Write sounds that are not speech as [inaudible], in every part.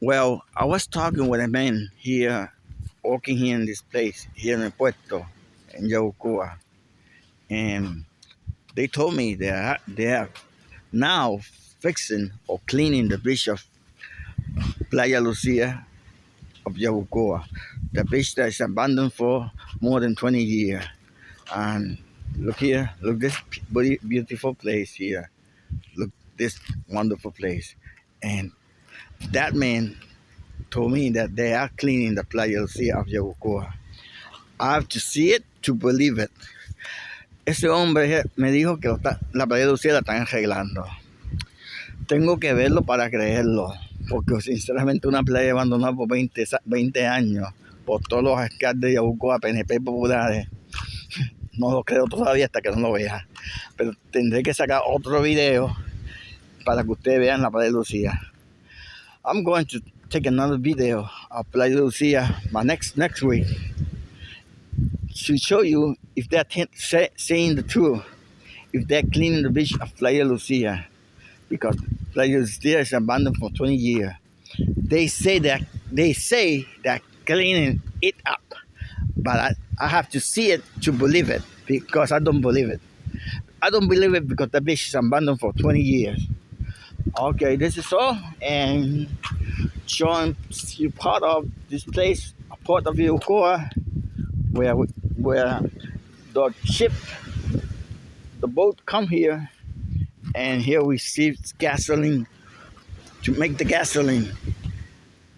Well, I was talking with a man here, working here in this place, here in Puerto, in Yabucoa. And they told me they are, they are now fixing or cleaning the beach of Playa Lucia of Yabucoa. The beach that is abandoned for more than 20 years. And look here, look this beautiful place here. Look this wonderful place. And that man told me that they are cleaning the Playa Lucia of Yabucoa. I have to see it to believe it. Ese hombre me dijo que la Playa Lucía la están arreglando. Tengo que verlo para creerlo, porque sinceramente una playa abandonada por 20, 20 años, por todos los alcaldes de Yabucoa, PNP populares, [laughs] no lo creo todavía hasta que no lo vea. Pero tendré que sacar otro video para que ustedes vean la Playa Lucía. I'm going to take another video of Playa Lucia my next next week to show you if they're saying the truth, if they're cleaning the beach of Playa Lucia, because Playa Lucia is abandoned for 20 years. They say that they say they're cleaning it up, but I, I have to see it to believe it because I don't believe it. I don't believe it because the beach is abandoned for 20 years. Okay, this is all, and showing you part of this place, a part of Yokoa, where where the ship, the boat come here, and here we see gasoline to make the gasoline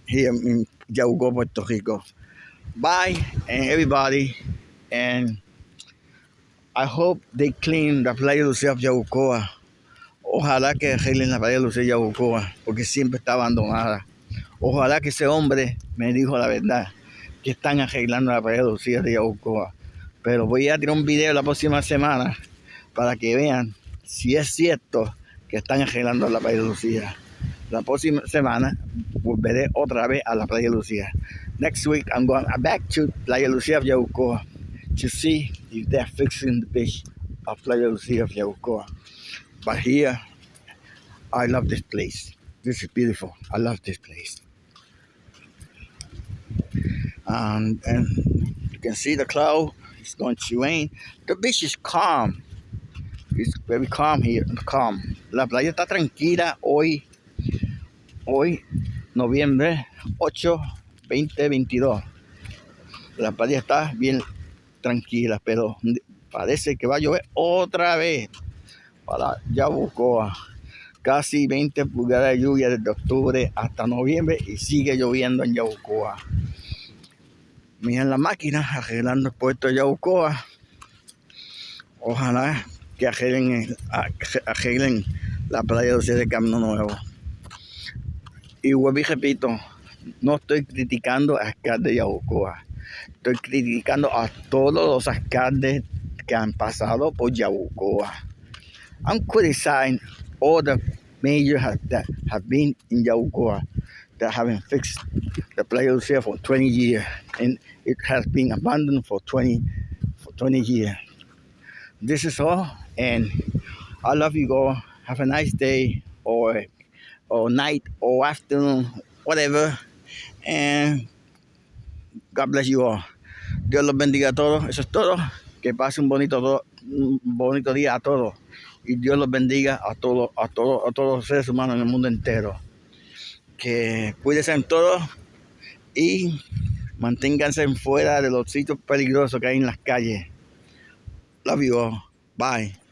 here in Yauco, Puerto Rico. Bye, and everybody, and I hope they clean the playa Lucía of Yabucoa. Ojalá que arreglen la playa Lucía Yabucoa, porque siempre está abandonada. Ojalá que ese hombre me dijo la verdad, que están arreglando la playa Lucía de Yabucoa. Pero voy a tirar un video la próxima semana para que vean si es cierto que están arreglando la playa Lucía. La próxima semana volveré otra vez a la playa Lucía. Next week I'm going back to Playa Lucía of Yabucoa to see if they're fixing the beach of Playa Lucía of Yabucoa. But here, I love this place. This is beautiful. I love this place. And, and you can see the cloud. It's going to rain. The beach is calm. It's very calm here. Calm. La playa está tranquila hoy. Hoy, noviembre 8, 2022. La playa está bien tranquila, pero parece que va a llover otra vez para Yabucoa. Casi 20 pulgadas de lluvia desde octubre hasta noviembre y sigue lloviendo en Yabucoa. Miren la máquina arreglando el puerto de Yabucoa. Ojalá que arreglen, arreglen la playa de Camino Nuevo. Y vuelvo y repito, no estoy criticando a alcalde de Yabucoa. Estoy criticando a todos los alcaldes que han pasado por Yabucoa. I'm criticizing all the majors that have been in Yabucoa that haven't fixed the players here for 20 years and it has been abandoned for 20 for 20 years. This is all and I love you all. Have a nice day or or night or afternoon, whatever. And God bless you all. Dios los bendiga a todos. Eso es todo. Que pase un bonito, un bonito día a todos. Y Dios los bendiga a todos, a todos, a todos los seres humanos en el mundo entero. Que cuídense en todo y manténganse fuera de los sitios peligrosos que hay en las calles. Love you all. Bye.